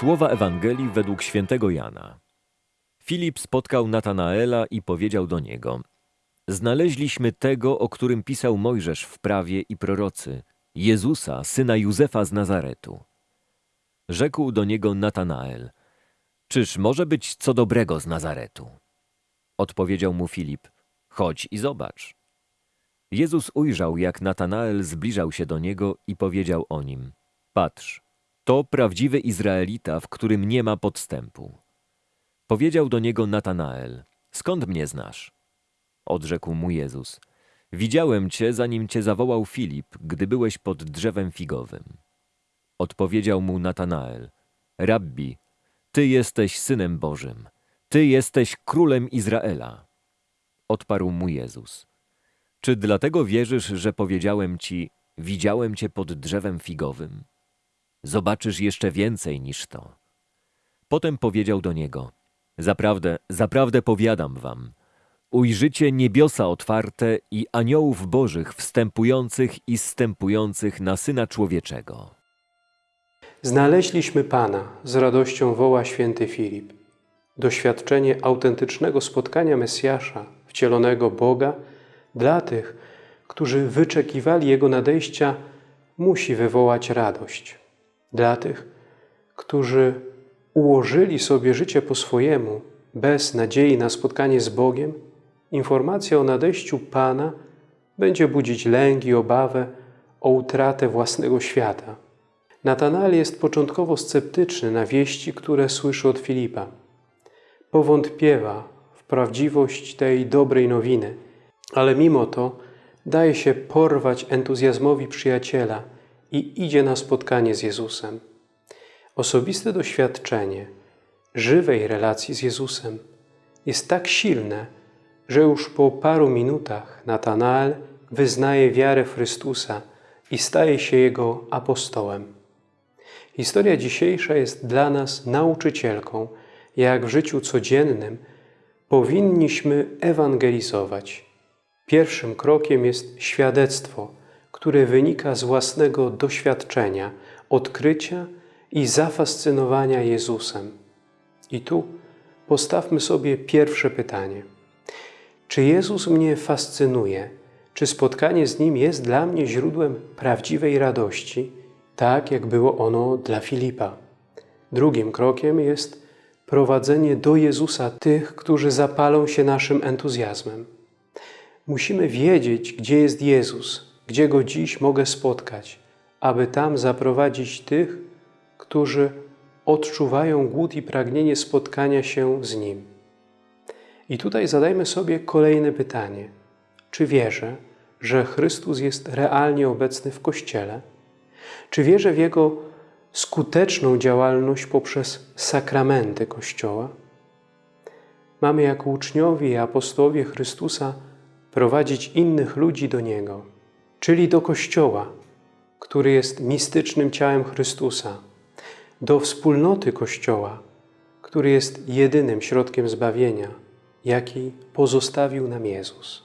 Słowa Ewangelii według świętego Jana. Filip spotkał Natanaela i powiedział do niego: Znaleźliśmy tego, o którym pisał Mojżesz w prawie i prorocy, Jezusa, syna Józefa z Nazaretu. Rzekł do niego Natanael: Czyż może być co dobrego z Nazaretu? Odpowiedział mu Filip: Chodź i zobacz. Jezus ujrzał, jak Natanael zbliżał się do niego i powiedział o nim: Patrz, to prawdziwy Izraelita, w którym nie ma podstępu. Powiedział do niego Natanael: Skąd mnie znasz? Odrzekł mu Jezus: Widziałem cię, zanim cię zawołał Filip, gdy byłeś pod drzewem figowym. Odpowiedział mu Natanael: Rabbi, ty jesteś synem Bożym, ty jesteś królem Izraela. Odparł mu Jezus: Czy dlatego wierzysz, że powiedziałem ci: Widziałem cię pod drzewem figowym? Zobaczysz jeszcze więcej niż to. Potem powiedział do niego: Zaprawdę, zaprawdę powiadam wam, ujrzycie niebiosa otwarte i aniołów bożych wstępujących i zstępujących na Syna Człowieczego. Znaleźliśmy Pana, z radością woła święty Filip. Doświadczenie autentycznego spotkania Mesjasza, wcielonego Boga, dla tych, którzy wyczekiwali Jego nadejścia, musi wywołać radość. Dla tych, którzy ułożyli sobie życie po swojemu, bez nadziei na spotkanie z Bogiem, informacja o nadejściu Pana będzie budzić lęk i obawę o utratę własnego świata. Natanael jest początkowo sceptyczny na wieści, które słyszy od Filipa. Powątpiewa w prawdziwość tej dobrej nowiny, ale mimo to daje się porwać entuzjazmowi przyjaciela i idzie na spotkanie z Jezusem. Osobiste doświadczenie żywej relacji z Jezusem jest tak silne, że już po paru minutach Natanael wyznaje wiarę w Chrystusa i staje się Jego apostołem. Historia dzisiejsza jest dla nas nauczycielką, jak w życiu codziennym powinniśmy ewangelizować. Pierwszym krokiem jest świadectwo, które wynika z własnego doświadczenia, odkrycia i zafascynowania Jezusem. I tu postawmy sobie pierwsze pytanie. Czy Jezus mnie fascynuje? Czy spotkanie z Nim jest dla mnie źródłem prawdziwej radości, tak jak było ono dla Filipa? Drugim krokiem jest prowadzenie do Jezusa tych, którzy zapalą się naszym entuzjazmem. Musimy wiedzieć, gdzie jest Jezus, gdzie Go dziś mogę spotkać, aby tam zaprowadzić tych, którzy odczuwają głód i pragnienie spotkania się z Nim. I tutaj zadajmy sobie kolejne pytanie. Czy wierzę, że Chrystus jest realnie obecny w Kościele? Czy wierzę w Jego skuteczną działalność poprzez sakramenty Kościoła? Mamy jako uczniowie i apostołowie Chrystusa prowadzić innych ludzi do Niego, czyli do Kościoła, który jest mistycznym ciałem Chrystusa, do wspólnoty Kościoła, który jest jedynym środkiem zbawienia, jaki pozostawił nam Jezus.